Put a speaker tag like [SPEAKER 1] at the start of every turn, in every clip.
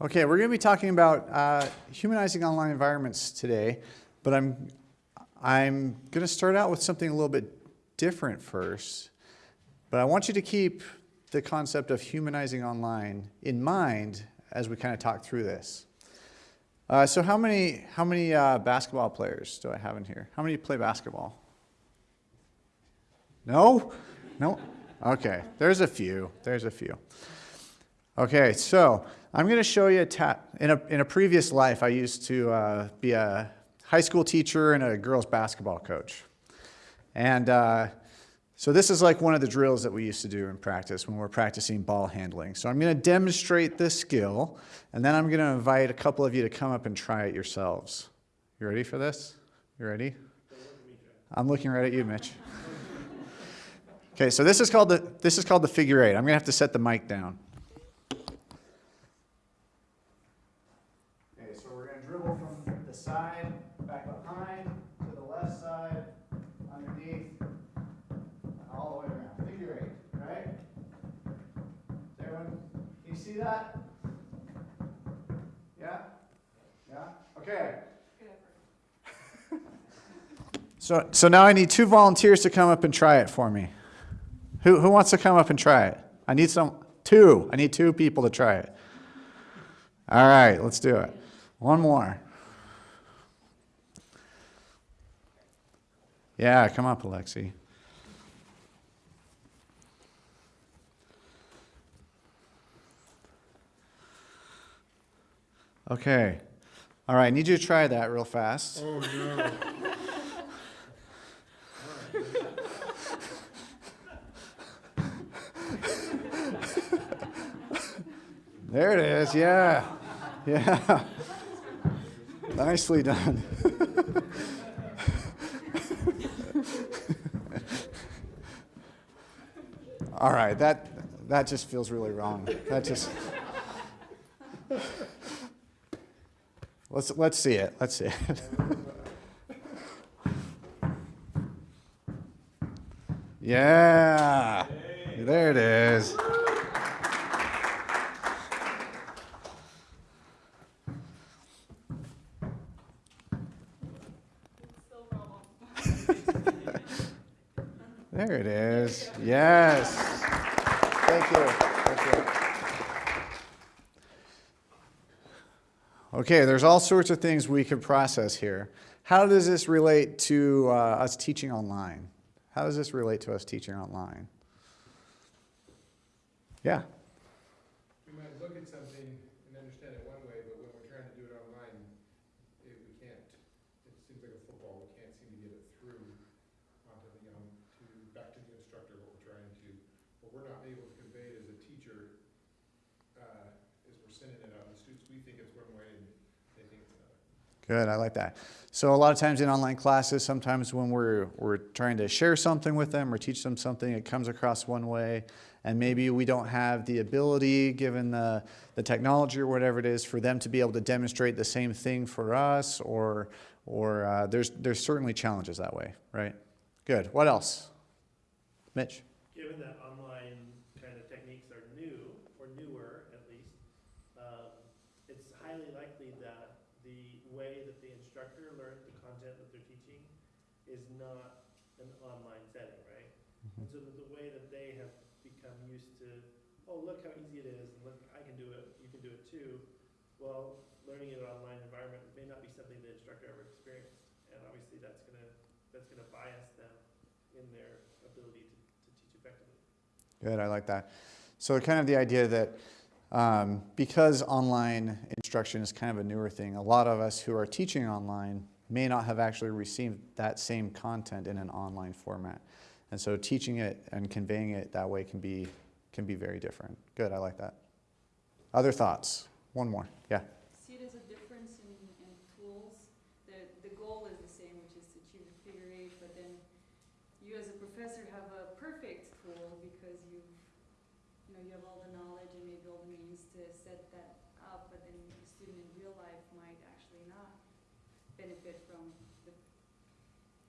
[SPEAKER 1] Okay, we're going to be talking about uh, humanizing online environments today, but I'm, I'm going to start out with something a little bit different first. But I want you to keep the concept of humanizing online in mind as we kind of talk through this. Uh, so how many, how many uh, basketball players do I have in here? How many play basketball? No? No? Okay, there's a few. There's a few. Okay, so I'm going to show you a tap. In a, in a previous life, I used to uh, be a high school teacher and a girls basketball coach. And uh, so this is like one of the drills that we used to do in practice when we're practicing ball handling. So I'm going to demonstrate this skill, and then I'm going to invite a couple of you to come up and try it yourselves. You ready for this? You ready? I'm looking right at you, Mitch. Okay, so this is called the, this is called the figure eight. I'm going to have to set the mic down. So we're going to dribble from the side, back behind, to the left side, underneath, all the way around. Figure eight, right? Does everyone, can you see that? Yeah? Yeah? Okay. So, so now I need two volunteers to come up and try it for me. Who, who wants to come up and try it? I need some, two. I need two people to try it. All right, let's do it. One more. Yeah, come up, Alexi. Okay. All right, I need you to try that real fast.
[SPEAKER 2] Oh, no.
[SPEAKER 1] There it is, yeah. Yeah. Nicely done. All right, that, that just feels really wrong. That just. Let's, let's see it. Let's see it. Yeah. There it is. There it is. Yes. Thank you. Thank you. Okay, there's all sorts of things we could process here. How does this relate to uh, us teaching online? How does this relate to us teaching online? Yeah.
[SPEAKER 2] We might look at something and understand it one way, but when we're trying to do it online, it, we can't. It seems like a football, we can't seem to get it through onto the, um, to, back to the instructor, what we're trying to, what we're not able to convey as a teacher, uh, is we're sending it out, and the students, we think it's one way, and they think it's another.
[SPEAKER 1] Good, I like that. So a lot of times in online classes, sometimes when we're, we're trying to share something with them or teach them something, it comes across one way, and maybe we don't have the ability, given the, the technology or whatever it is, for them to be able to demonstrate the same thing for us, or, or uh, there's, there's certainly challenges that way, right? Good, what else? Mitch?
[SPEAKER 3] Given that online kind of techniques are new, or newer at least, um, it's highly likely that the way that the instructor learns the content that they're teaching is not an online setting, right? And so that the way that they have become used to, oh, look how easy it is, and look, I can do it, you can do it too. Well, learning in an online environment may not be something the instructor ever experienced, and obviously that's gonna, that's gonna bias them in their ability to, to teach effectively.
[SPEAKER 1] Good, I like that. So kind of the idea that um, because online instruction is kind of a newer thing, a lot of us who are teaching online may not have actually received that same content in an online format. And so teaching it and conveying it that way can be, can be very different. Good, I like that. Other thoughts? One more, yeah.
[SPEAKER 4] See it as a difference in, in tools. The, the goal is the same, which is to achieve the figure eight, but then you as a professor have a perfect tool because you've, you know, you have all the knowledge and maybe all the means to set that up, but then the student in real life might actually not benefit from the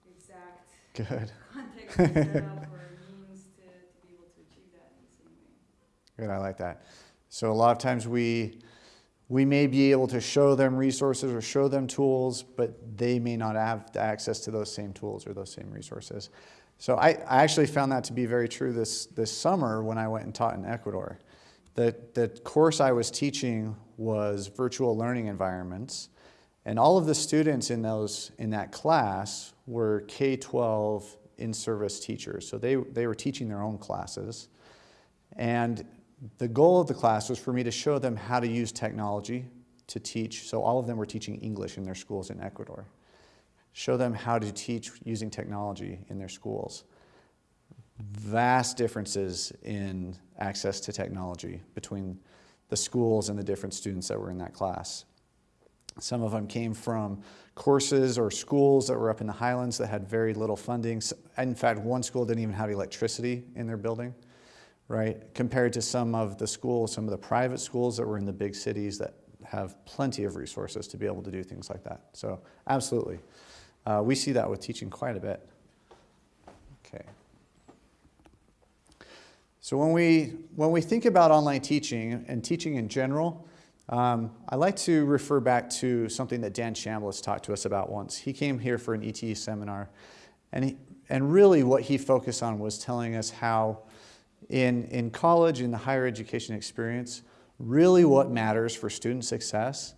[SPEAKER 4] exact
[SPEAKER 1] Good,
[SPEAKER 4] context you set up or means to, to be able to achieve that in the same way.
[SPEAKER 1] good, I like that. So a lot of times we, we may be able to show them resources or show them tools, but they may not have access to those same tools or those same resources. So I, I actually found that to be very true this, this summer when I went and taught in Ecuador. The, the course I was teaching was virtual learning environments, and all of the students in, those, in that class were K-12 in-service teachers. So they, they were teaching their own classes. And the goal of the class was for me to show them how to use technology to teach. So all of them were teaching English in their schools in Ecuador. Show them how to teach using technology in their schools. Vast differences in access to technology between the schools and the different students that were in that class. Some of them came from courses or schools that were up in the highlands that had very little funding. In fact, one school didn't even have electricity in their building right? Compared to some of the schools, some of the private schools that were in the big cities that have plenty of resources to be able to do things like that. So absolutely. Uh, we see that with teaching quite a bit. Okay. So when we, when we think about online teaching and teaching in general, um, I like to refer back to something that Dan Chambliss talked to us about once. He came here for an ETE seminar, and, he, and really what he focused on was telling us how in, in college, in the higher education experience, really what matters for student success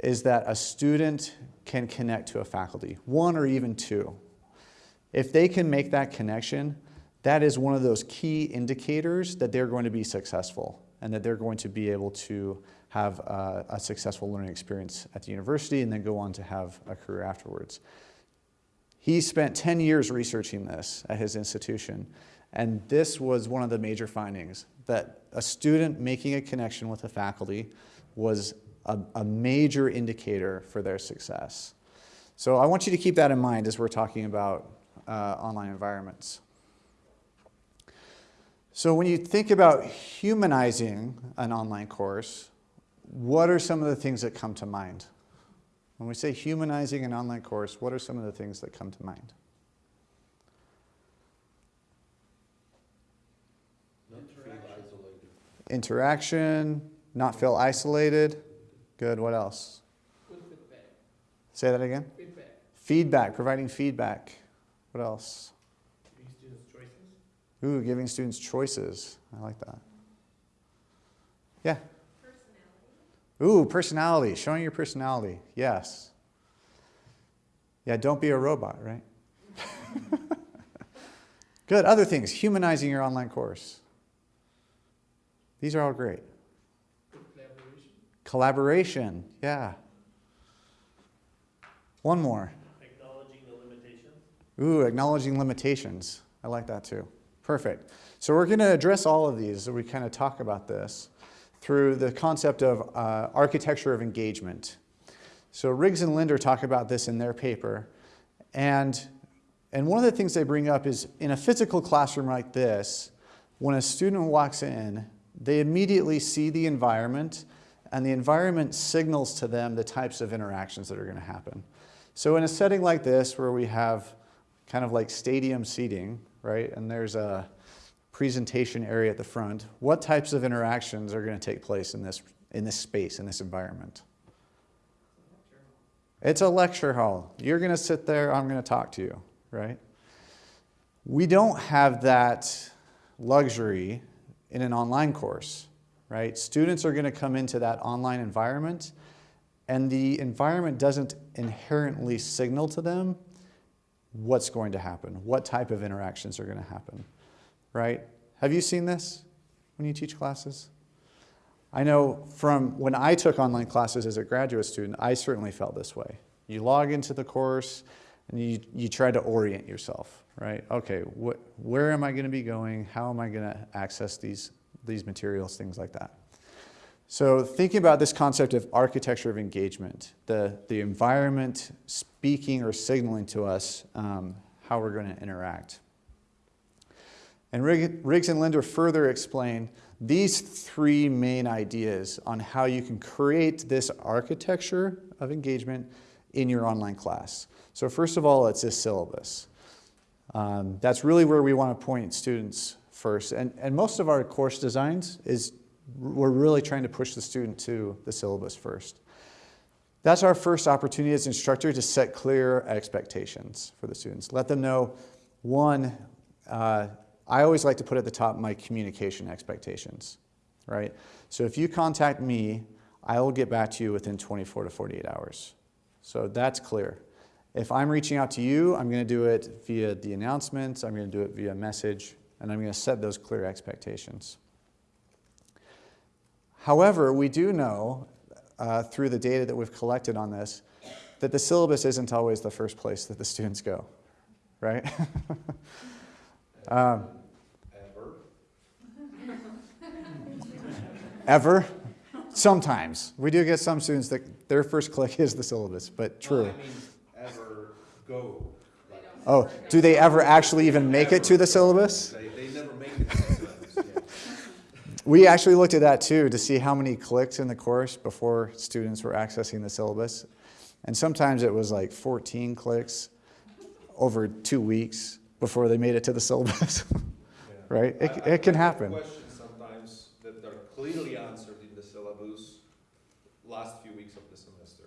[SPEAKER 1] is that a student can connect to a faculty, one or even two. If they can make that connection, that is one of those key indicators that they're going to be successful and that they're going to be able to have a, a successful learning experience at the university and then go on to have a career afterwards. He spent 10 years researching this at his institution and this was one of the major findings, that a student making a connection with a faculty was a, a, major indicator for their success. So I want you to keep that in mind as we're talking about uh, online environments. So when you think about humanizing an online course, what are some of the things that come to mind? When we say humanizing an online course, what are some of the things that come to mind? Interaction, not feel isolated. Good, what else? Say that again.
[SPEAKER 2] Feedback.
[SPEAKER 1] Feedback, providing feedback. What else?
[SPEAKER 3] Giving students choices.
[SPEAKER 1] Ooh, giving students choices. I like that. Yeah. Ooh, personality, showing your personality. Yes. Yeah, don't be a robot, right? Good. Other things, humanizing your online course. These are all great.
[SPEAKER 2] Collaboration.
[SPEAKER 1] Collaboration, yeah. One more.
[SPEAKER 3] Acknowledging the limitations.
[SPEAKER 1] Ooh, acknowledging limitations. I like that too. Perfect. So we're going to address all of these as we kind of talk about this through the concept of uh, architecture of engagement. So Riggs and Linder talk about this in their paper. And, and one of the things they bring up is in a physical classroom like this, when a student walks in, they immediately see the environment and the environment signals to them the types of interactions that are going to happen. So in a setting like this where we have kind of like stadium seating, right, and there's a presentation area at the front, what types of interactions are going to take place in this, in this space, in this environment? It's a lecture hall. You're going to sit there, I'm going to talk to you, right? We don't have that luxury in an online course, right? Students are going to come into that online environment and the environment doesn't inherently signal to them what's going to happen, what type of interactions are going to happen, right? Have you seen this when you teach classes? I know from when I took online classes as a graduate student, I certainly felt this way. You log into the course and you, you try to orient yourself right? Okay, wh where am I going to be going? How am I going to access these, these materials, things like that. So thinking about this concept of architecture of engagement, the, the environment speaking or signaling to us um, how we're going to interact. And Riggs and Linder further explain these three main ideas on how you can create this architecture of engagement in your online class. So first of all, it's this syllabus. Um, that's really where we want to point students first. And, and most of our course designs is we're really trying to push the student to the syllabus first. That's our first opportunity as instructor to set clear expectations for the students. Let them know, one, uh, I always like to put at the top my communication expectations, right? So if you contact me, I will get back to you within 24 to 48 hours. So that's clear. If I'm reaching out to you, I'm going to do it via the announcements, I'm going to do it via message, and I'm going to set those clear expectations. However, we do know uh, through the data that we've collected on this that the syllabus isn't always the first place that the students go, right? um, ever? Sometimes. We do get some students that their first click is the syllabus, but true.
[SPEAKER 5] Well, I mean, ever go. Like,
[SPEAKER 1] Oh, do they ever actually even make it to the syllabus?
[SPEAKER 5] They, they never make it to the syllabus, yeah.
[SPEAKER 1] We actually looked at that too to see how many clicks in the course before students were accessing the syllabus. And sometimes it was like 14 clicks over two weeks before they made it to the syllabus,
[SPEAKER 5] Yeah.
[SPEAKER 1] right? It,
[SPEAKER 5] I
[SPEAKER 1] it can happen.
[SPEAKER 5] Questions sometimes that are clearly answered in the syllabus last few weeks of the semester.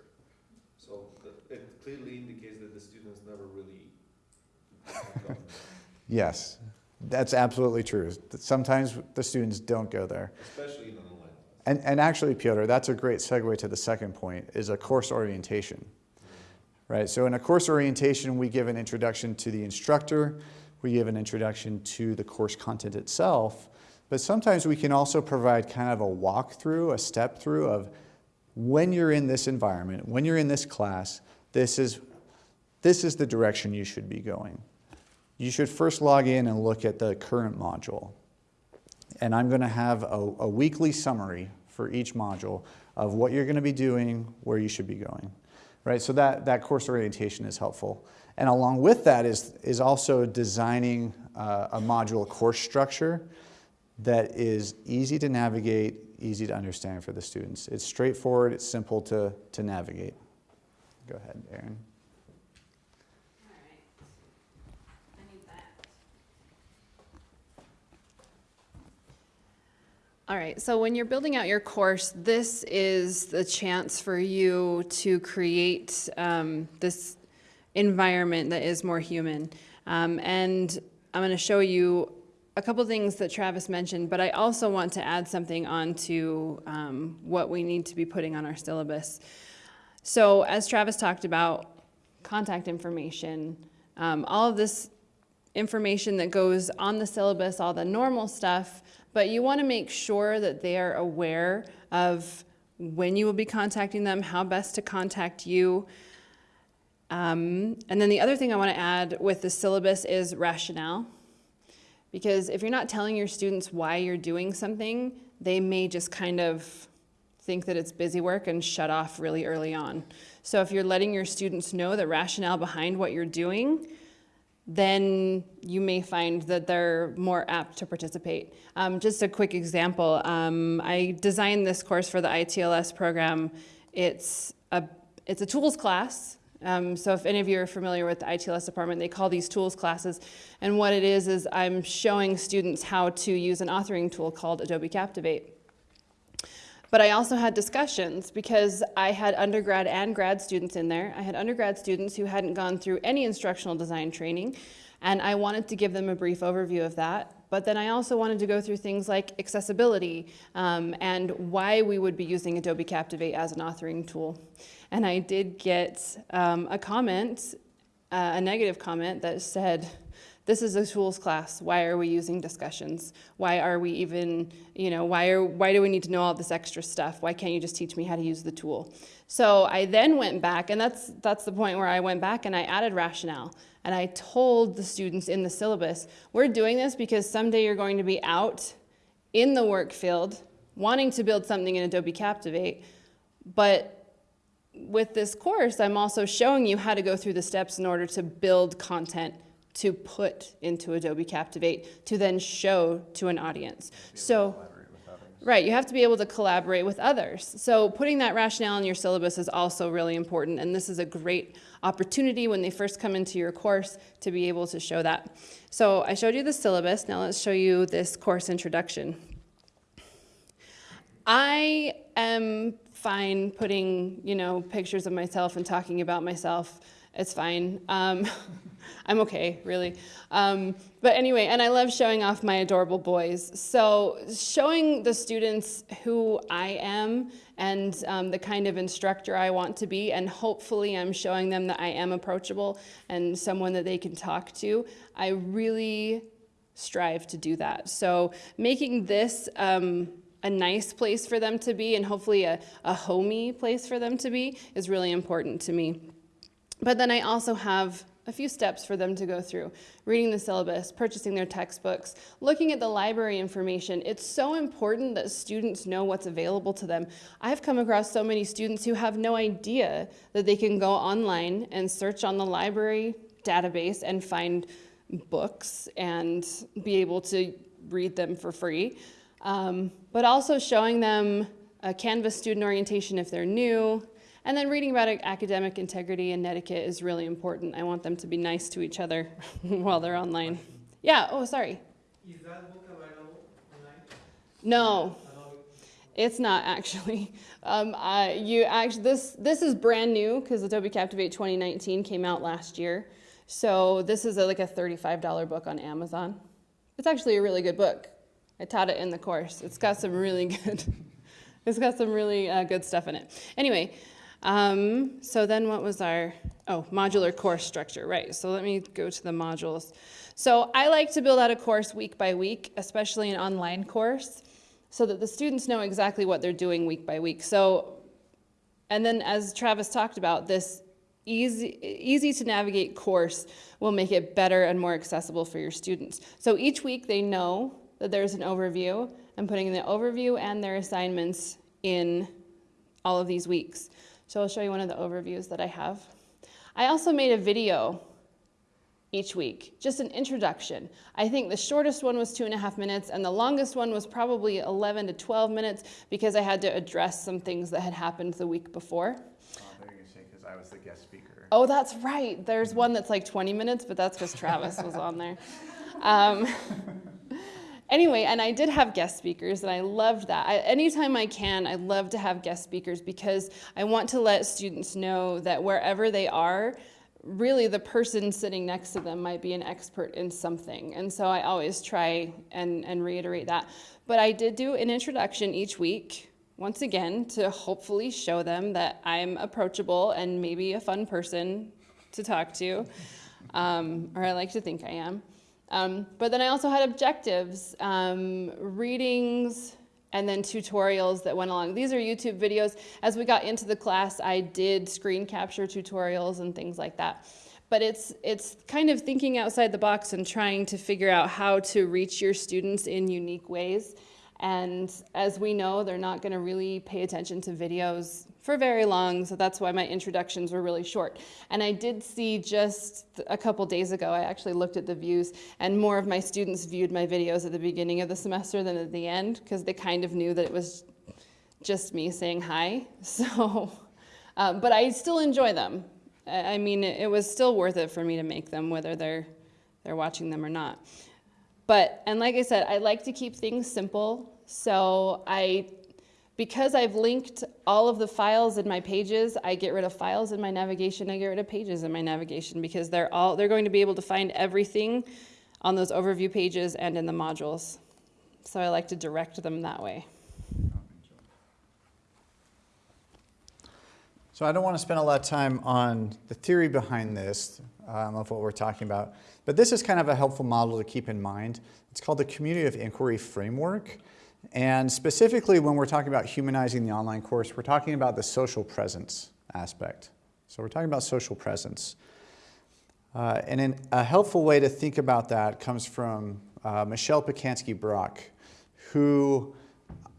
[SPEAKER 5] So it clearly indicates that the students never really.
[SPEAKER 1] Yes, that's absolutely true. Sometimes the students don't go there.
[SPEAKER 5] Especially in online.
[SPEAKER 1] And, and actually, Piotr, that's a great segue to the second point, is a course orientation. Right, so in a course orientation, we give an introduction to the instructor, we give an introduction to the course content itself, but sometimes we can also provide kind of a walkthrough, a step through of when you're in this environment, when you're in this class, this is, this is the direction you should be going. You should first log in and look at the current module. And I'm going to have a, a weekly summary for each module of what you're going to be doing, where you should be going. Right? So that, that course orientation is helpful. And along with that is, is also designing uh, a module course structure that is easy to navigate, easy to understand for the students. It's straightforward, it's simple to, to navigate. Go ahead, Aaron.
[SPEAKER 4] Alright. I need that.
[SPEAKER 6] All right, so when you're building out your course, this is the chance for you to create um, this environment that is more human. Um, and I'm going to show you a couple things that Travis mentioned, but I also want to add something onto um, what we need to be putting on our syllabus. So, as Travis talked about, contact information, um, all of this information that goes on the syllabus, all the normal stuff, but you want to make sure that they are aware of when you will be contacting them, how best to contact you. Um, and then the other thing I want to add with the syllabus is rationale. Because if you're not telling your students why you're doing something, they may just kind of think that it's busy work and shut off really early on. So if you're letting your students know the rationale behind what you're doing, then you may find that they're more apt to participate. Um, just a quick example, um, I designed this course for the ITLS program. It's a, it's a tools class. Um, so if any of you are familiar with the ITLS department, they call these tools classes. And what it is, is I'm showing students how to use an authoring tool called Adobe Captivate. But I also had discussions because I had undergrad and grad students in there. I had undergrad students who hadn't gone through any instructional design training, and I wanted to give them a brief overview of that. But then I also wanted to go through things like accessibility um, and why we would be using Adobe Captivate as an authoring tool. And I did get um, a comment, uh, a negative comment that said, this is a tools class. Why are we using discussions? Why are we even, you know, why, are, why do we need to know all this extra stuff? Why can't you just teach me how to use the tool? So I then went back, and that's, that's the point where I went back and I added rationale. And I told the students in the syllabus, we're doing this because someday you're going to be out in the work field wanting to build something in Adobe Captivate, but with this course, I'm also showing you how to go through the steps in order to build content to put into Adobe Captivate to then show to an audience. So, right, you have to be able to collaborate with others. So putting that rationale in your syllabus is also really important, and this is a great opportunity when they first come into your course to be able to show that. So I showed you the syllabus, now let's show you this course introduction. I am fine putting, you know, pictures of myself and talking about myself. It's fine. Um, I'm okay, really. Um, but anyway, and I love showing off my adorable boys. So showing the students who I am and um, the kind of instructor I want to be, and hopefully I'm showing them that I am approachable and someone that they can talk to. I really strive to do that. So making this um, a nice place for them to be and hopefully a, a homey place for them to be is really important to me. But then I also have a few steps for them to go through. Reading the syllabus, purchasing their textbooks, looking at the library information. It's so important that students know what's available to them. I've come across so many students who have no idea that they can go online and search on the library database and find books and be able to read them for free. Um, but also showing them a Canvas student orientation if they're new, and then reading about academic integrity and etiquette is really important. I want them to be nice to each other while they're online. Yeah, oh, sorry.
[SPEAKER 3] Is that book available online?
[SPEAKER 6] No, it's not actually. Um, I, you actually, this, this is brand new because Adobe Captivate 2019 came out last year. So this is a, like a $35 book on Amazon. It's actually a really good book. I taught it in the course. It's got some really good, it's got some really uh, good stuff in it. Anyway, um, so then what was our, oh, modular course structure, right. So let me go to the modules. So I like to build out a course week by week, especially an online course, so that the students know exactly what they're doing week by week. So, and then as Travis talked about, this easy, easy to navigate course will make it better and more accessible for your students. So each week they know that there's an overview. I'm putting the overview and their assignments in all of these weeks. So I'll show you one of the overviews that I have. I also made a video each week, just an introduction. I think the shortest one was two and a half minutes and the longest one was probably 11 to 12 minutes because I had to address some things that had happened the week before.
[SPEAKER 1] Oh, they're gonna say because I was the guest speaker.
[SPEAKER 6] Oh, that's right. There's one that's like 20 minutes, but that's because Travis was on there. Um, anyway, and I did have guest speakers, and I loved that. I, anytime I can, I love to have guest speakers because I want to let students know that wherever they are, really the person sitting next to them might be an expert in something. And so I always try and, and reiterate that. But I did do an introduction each week, once again, to hopefully show them that I'm approachable and maybe a fun person to talk to, um, or I like to think I am. Um, but then I also had objectives, um, readings, and then tutorials that went along. These are YouTube videos. As we got into the class, I did screen capture tutorials and things like that. But it's, it's kind of thinking outside the box and trying to figure out how to reach your students in unique ways. And as we know, they're not going to really pay attention to videos for very long, so that's why my introductions were really short. And I did see just a couple days ago, I actually looked at the views, and more of my students viewed my videos at the beginning of the semester than at the end, because they kind of knew that it was just me saying hi. So, um, but I still enjoy them. I mean, it was still worth it for me to make them, whether they're, they're watching them or not. But, and like I said, I like to keep things simple. So I because I've linked all of the files in my pages, I get rid of files in my navigation, I get rid of pages in my navigation because they're all they're going to be able to find everything on those overview pages and in the modules. So I like to direct them that way.
[SPEAKER 1] So I don't want to spend a lot of time on the theory behind this um, of what we're talking about, but this is kind of a helpful model to keep in mind. It's called the Community of Inquiry Framework. And specifically when we're talking about humanizing the online course, we're talking about the social presence aspect. So we're talking about social presence. Uh, and in, a helpful way to think about that comes from uh, Michelle Pacansky-Brock, who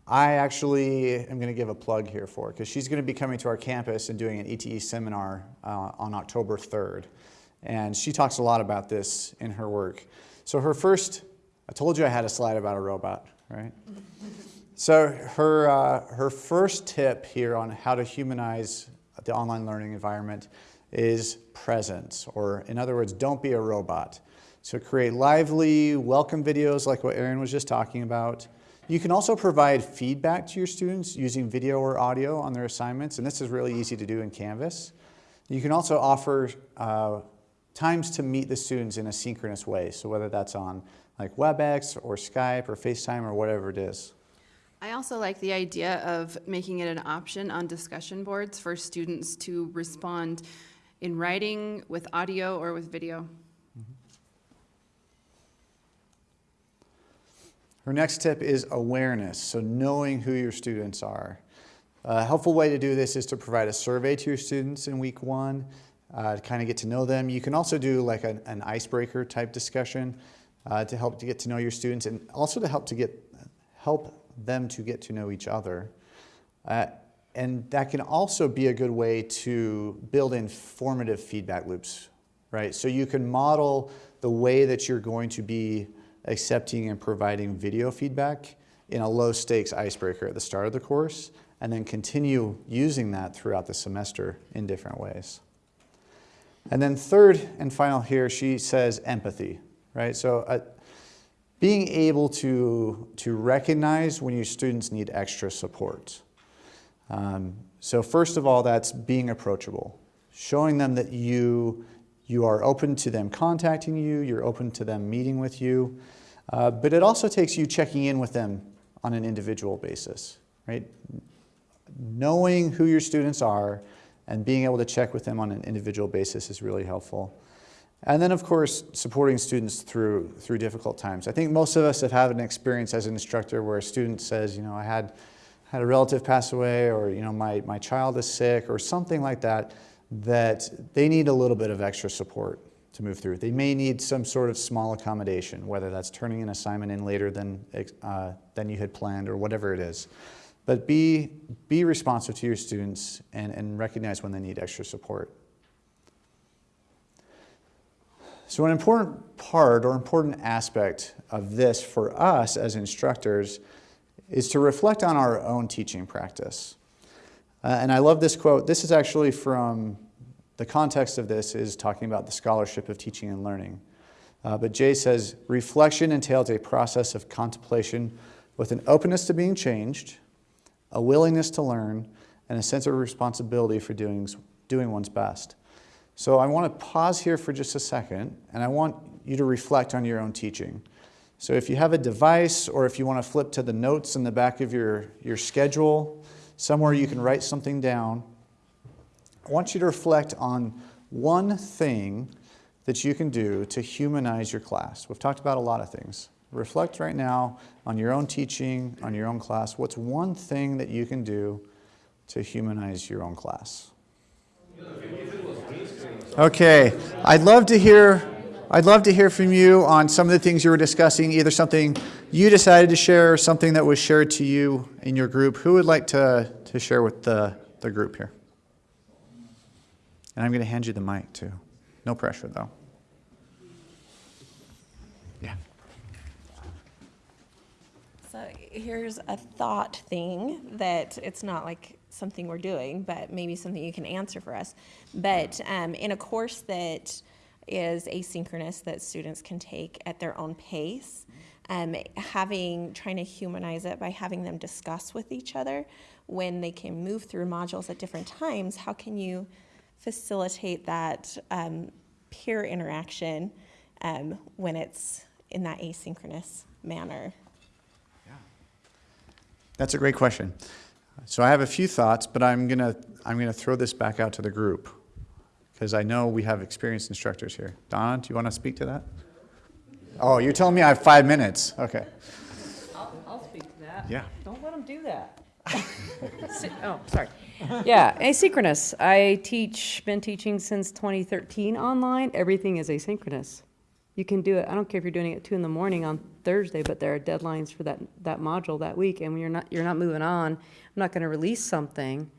[SPEAKER 1] I actually am going to give a plug here for because she's going to be coming to our campus and doing an ETE seminar uh, on October 3rd. And she talks a lot about this in her work. So her first, I told you I had a slide about a robot, right? so her, uh, her first tip here on how to humanize the online learning environment is presence, or in other words, don't be a robot. So create lively, welcome videos like what Aaron was just talking about. You can also provide feedback to your students using video or audio on their assignments, and this is really easy to do in Canvas. You can also offer uh, times to meet the students in a synchronous way, so whether that's on like WebEx or Skype or FaceTime or whatever it is.
[SPEAKER 6] I also like the idea of making it an option on discussion boards for students to respond in writing, with audio, or with video. Mm-hmm.
[SPEAKER 1] Her next tip is awareness, so knowing who your students are. A helpful way to do this is to provide a survey to your students in week one uh, to kind of get to know them. You can also do like an, an icebreaker type discussion uh, to help to get to know your students and also to help to get help them to get to know each other. Uh, and that can also be a good way to build in formative feedback loops, right? So you can model the way that you're going to be accepting and providing video feedback in a low stakes icebreaker at the start of the course and then continue using that throughout the semester in different ways. And then third and final here, she says empathy, right? So uh, being able to, to recognize when your students need extra support. Um, so first of all, that's being approachable, showing them that you, you are open to them contacting you, you're open to them meeting with you, uh, but it also takes you checking in with them on an individual basis, right? Knowing who your students are and being able to check with them on an individual basis is really helpful. And then, of course, supporting students through, through difficult times. I think most of us have had an experience as an instructor where a student says, you know, I had, had a relative pass away or, you know, my, my child is sick or something like that, that they need a little bit of extra support to move through. They may need some sort of small accommodation, whether that's turning an assignment in later than, uh, than you had planned or whatever it is. But be, be responsive to your students and, and recognize when they need extra support. So an important part or important aspect of this for us as instructors is to reflect on our own teaching practice. Uh, and I love this quote. This is actually from, the context of this is talking about the scholarship of teaching and learning. Uh, but Jay says, reflection entails a process of contemplation with an openness to being changed, a willingness to learn, and a sense of responsibility for doing, doing one's best. So I want to pause here for just a second, and I want you to reflect on your own teaching. So if you have a device, or if you want to flip to the notes in the back of your, your schedule, somewhere you can write something down, I want you to reflect on one thing that you can do to humanize your class. We've talked about a lot of things. Reflect right now on your own teaching, on your own class. What's one thing that you can do to humanize your own class? Okay, I'd love to hear I'd love to hear from you on some of the things you were discussing, either something you decided to share or something that was shared to you in your group. Who would like to, to share with the, the group here? And I'm going to hand you the mic too. No pressure though. Yeah.
[SPEAKER 7] So here's a thought thing that it's not like something we're doing, but maybe something you can answer for us. But um, in a course that is asynchronous that students can take at their own pace, um, having trying to humanize it by having them discuss with each other when they can move through modules at different times. How can you facilitate that um, peer interaction um, when it's in that asynchronous manner?
[SPEAKER 1] That's a great question. So I have a few thoughts, but I'm gonna I'm gonna throw this back out to the group because I know we have experienced instructors here. Donna, do you want to speak to that? Oh, you're telling me I have five minutes. Okay.
[SPEAKER 8] I'll, I'll speak to that.
[SPEAKER 1] Yeah.
[SPEAKER 8] Don't let them do that. Oh, sorry. Yeah, asynchronous. I teach, been teaching since 2013 online. Everything is asynchronous. You can do it, I don't care if you're doing it at two in the morning on Thursday, but there are deadlines for that, that module that week, and when you're not, you're not moving on, I'm not gonna release something.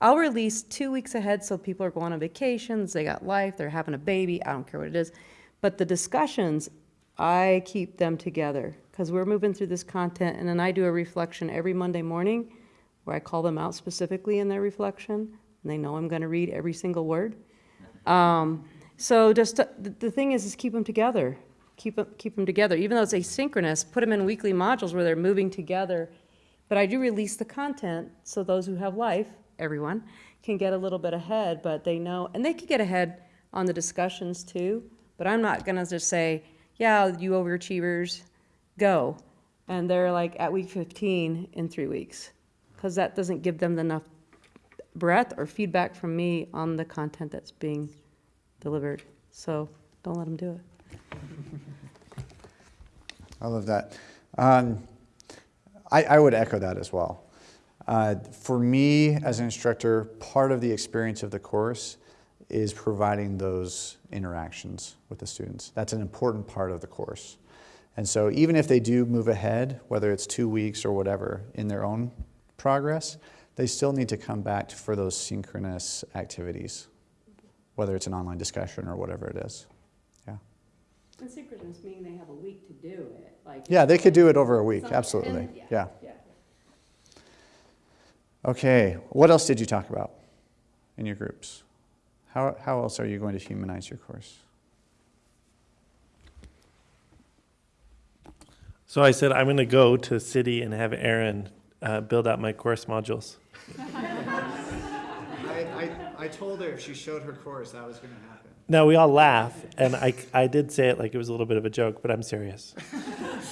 [SPEAKER 8] I'll release two weeks ahead, so people are going on vacations, they got life, they're having a baby, I don't care what it is. But the discussions, I keep them together, because we're moving through this content, and then I do a reflection every Monday morning, where I call them out specifically in their reflection, and they know I'm gonna read every single word. Um, so just, uh, the, thing is, is keep them together. keep them, keep them together. Even though it's asynchronous, put them in weekly modules where they're moving together. But I do release the content so those who have life, everyone, can get a little bit ahead, but they know, and they can get ahead on the discussions too. But I'm not gonna just say, yeah, you overachievers, go. And they're like at week 15 in three weeks. Because that doesn't give them enough breadth or feedback from me on the content that's being delivered. So don't let them do it.
[SPEAKER 1] I love that. Um, I, I would echo that as well. Uh, for me, as an instructor, part of the experience of the course is providing those interactions with the students. That's an important part of the course. And so even if they do move ahead, whether it's two weeks or whatever, in their own progress, they still need to come back for those synchronous activities, whether it's an online discussion or whatever it is. Yeah.
[SPEAKER 8] And synchronous meaning they have a week to do it, like.
[SPEAKER 1] Yeah, they could do it over a week, absolutely.
[SPEAKER 8] and-
[SPEAKER 1] Yeah.
[SPEAKER 8] Yeah.
[SPEAKER 1] Okay, what else did you talk about in your groups? How, how else are you going to humanize your course?
[SPEAKER 3] So I said, I'm going to go to city and have Aaron uh, build out my course modules.
[SPEAKER 1] I, I, I told her if she showed her course, that was going to happen.
[SPEAKER 3] Now, we all laugh, and I, I did say it like it was a little bit of a joke, but I'm serious.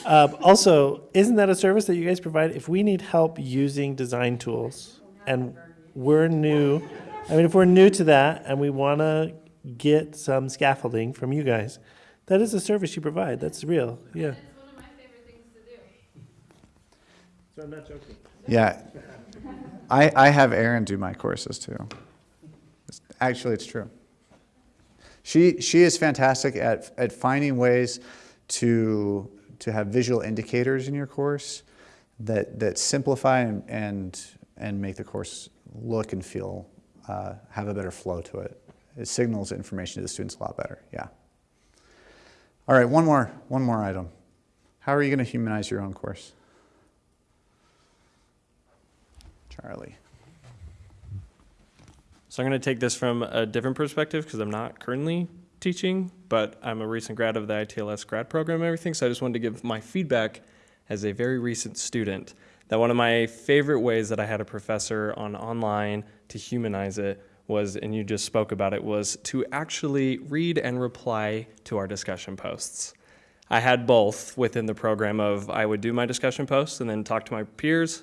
[SPEAKER 3] um, also, isn't that a service that you guys provide? If we need help using design tools and we're new, I mean, if we're new to that and we want to get some scaffolding from you guys, that is a service you provide. That's real. Yeah.
[SPEAKER 4] It's one of my favorite things to do.
[SPEAKER 3] So I'm not joking.
[SPEAKER 1] Yeah. I, I have Aaron do my courses too. Actually, it's true. She, she is fantastic at, at finding ways to, to have visual indicators in your course that, that simplify and, and, and make the course look and feel, uh, have a better flow to it. It signals information to the students a lot better, yeah. All right, one more, one more item. How are you going to humanize your own course? Charlie.
[SPEAKER 9] So I'm going to take this from a different perspective because I'm not currently teaching, but I'm a recent grad of the ITLS grad program and everything. So I just wanted to give my feedback as a very recent student that one of my favorite ways that I had a professor on online to humanize it was, and you just spoke about it, was to actually read and reply to our discussion posts. I had both within the program of I would do my discussion posts and then talk to my peers,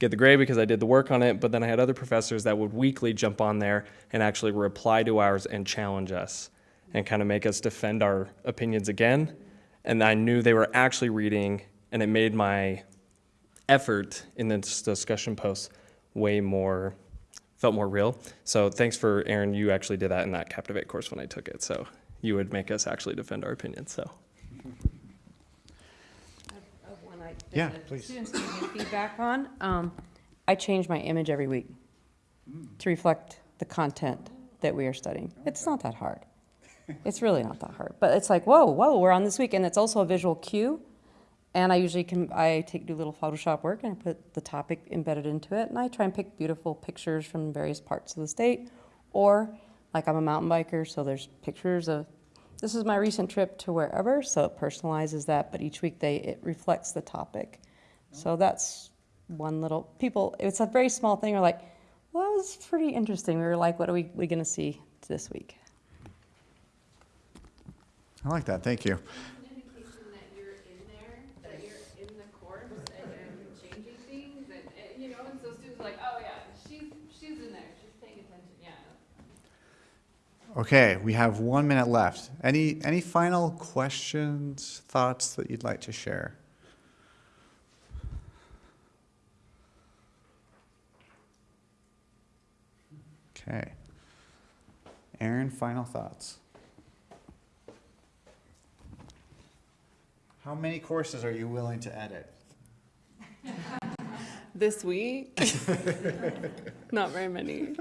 [SPEAKER 9] get the grade because I did the work on it, but then I had other professors that would weekly jump on there and actually reply to ours and challenge us and kind of make us defend our opinions again. And I knew they were actually reading, and it made my effort in this discussion post way more, felt more real. So thanks for, Aaron, you actually did that in that Captivate course when I took it. So you would make us actually defend our opinions, so.
[SPEAKER 8] Of one I-
[SPEAKER 1] Yeah,
[SPEAKER 8] the
[SPEAKER 1] please.
[SPEAKER 8] Students give me feedback on, um, I change my image every week to reflect the content that we are studying. It's not that hard. It's really not that hard, but it's like, whoa, whoa, we're on this week, and it's also a visual cue. And I usually can, I take, do little Photoshop work and I put the topic embedded into it, and I try and pick beautiful pictures from various parts of the state. Or, like I'm a mountain biker, so there's pictures of, this is my recent trip to wherever, so it personalizes that, but each week they, it reflects the topic. So oh. that's one little, people, it's a very small thing, are like, well, that was pretty interesting. We were like, what are we, we gonna see this week?
[SPEAKER 1] I like that, thank you.
[SPEAKER 4] An indication that you're in there, that you're in the course and you're changing things and, and, you know, and so students are like, oh yeah, she's, she's in there, she's paying attention, yeah.
[SPEAKER 1] Okay, we have one minute left. Any, any final questions, thoughts that you'd like to share? Okay. Aaron, final thoughts. How many courses are you willing to edit?
[SPEAKER 6] This week? Not very many.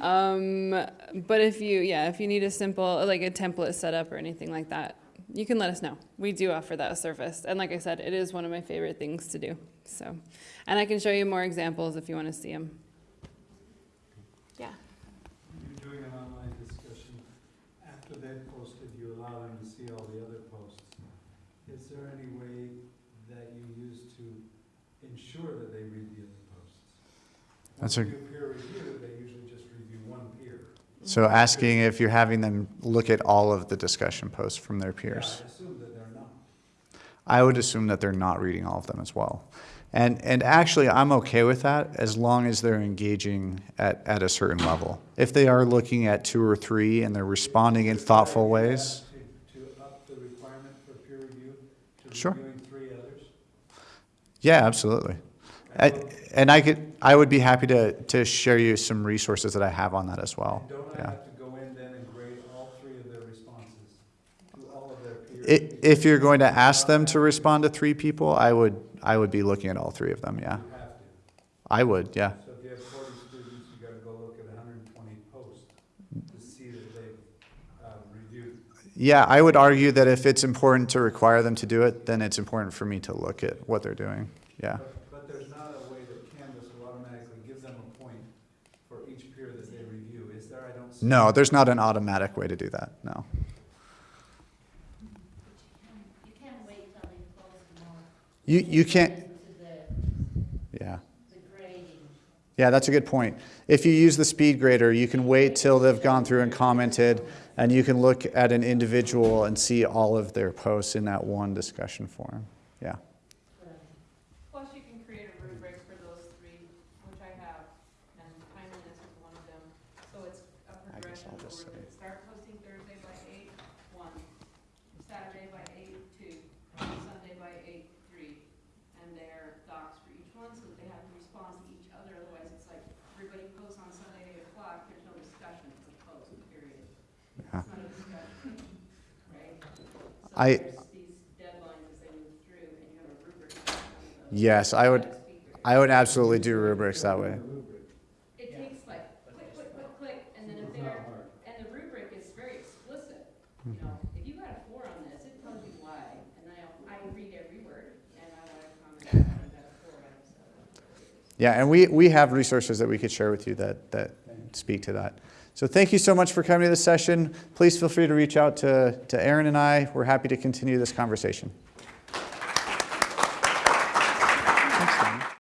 [SPEAKER 6] Um, but if you, yeah, if you need a simple, like a template setup or anything like that, you can let us know. We do offer that service. And like I said, it is one of my favorite things to do. So, and I can show you more examples if you want to see them. Yeah.
[SPEAKER 10] You're doing an online discussion. After they've posted, you allow them to see all the other posts. is there any way that you use to ensure that they read the other posts?
[SPEAKER 1] That's
[SPEAKER 10] When
[SPEAKER 1] a-
[SPEAKER 10] we do peer review, they usually just review one peer.
[SPEAKER 1] So asking if you're having them look at all of the discussion posts from their
[SPEAKER 10] Yeah,
[SPEAKER 1] peers.
[SPEAKER 10] I assume that they're not.
[SPEAKER 1] I would assume that they're not reading all of them as well. And, and actually, I'm okay with that as long as they're engaging at, at a certain level. If they are looking at two or three and they're responding in thoughtful ways,
[SPEAKER 10] To, to up the requirement for peer review, to
[SPEAKER 1] Sure.
[SPEAKER 10] reviewing three others?
[SPEAKER 1] yeah, absolutely. I, and I could, I would be happy to, to share you some resources that I have on that as well.
[SPEAKER 10] And don't I
[SPEAKER 1] Yeah.
[SPEAKER 10] have to go in then and grade all three of their responses to all of their peers?
[SPEAKER 1] If you're going to ask them to respond to three people, I would, I would be looking at all three of them, yeah.
[SPEAKER 10] You have to.
[SPEAKER 1] I would, yeah.
[SPEAKER 10] So if you have forty students, you gotta go look at hundred and twenty posts to see that they've, um, reviewed.
[SPEAKER 1] Yeah, I would argue that if it's important to require them to do it, then it's important for me to look at what they're doing, yeah.
[SPEAKER 10] But, but there's not a way that Canvas will automatically give them a point for each peer that they review, is there? I don't see.
[SPEAKER 1] No, there's not an automatic way to do that, no.
[SPEAKER 11] You can't wait till they close more.
[SPEAKER 1] You, you can't, yeah. Yeah, that's a good point. If you use the speed grader, you can wait till they've gone through and commented, and you can look at an individual and see all of their posts in that one discussion forum. Yeah.
[SPEAKER 12] Plus, you can create a rubric for those three, which I have, and timeliness is one of them. So it's a
[SPEAKER 1] I guess
[SPEAKER 12] progression
[SPEAKER 1] I'll just say-
[SPEAKER 12] start posting Thursday by eight, one, Saturday by eight, two, Sunday by eight, three, and their docs for each one, so that they have to respond to each other, otherwise it's like, everybody posts on Sunday at eight o'clock, there's no discussion, it's a post, period.
[SPEAKER 1] Yeah.
[SPEAKER 12] Not a discussion, right? So
[SPEAKER 1] I-
[SPEAKER 12] there's these deadlines as they move through, and you have a rubric. on each one of those.
[SPEAKER 1] Yes, I would,
[SPEAKER 12] That's.
[SPEAKER 1] I would absolutely do rubrics that way.
[SPEAKER 12] It takes like click, click, click, click, and then if they're, and the rubric is very explicit. You know, if you got a four on this, it tells you why, and I, I read every word, and I want to comment on it, I got a four out of seven.
[SPEAKER 1] Yeah, and we, we have resources that we could share with you that, that speak to that. So thank you so much for coming to this session. Please feel free to reach out to, to Aaron and I. We're happy to continue this conversation.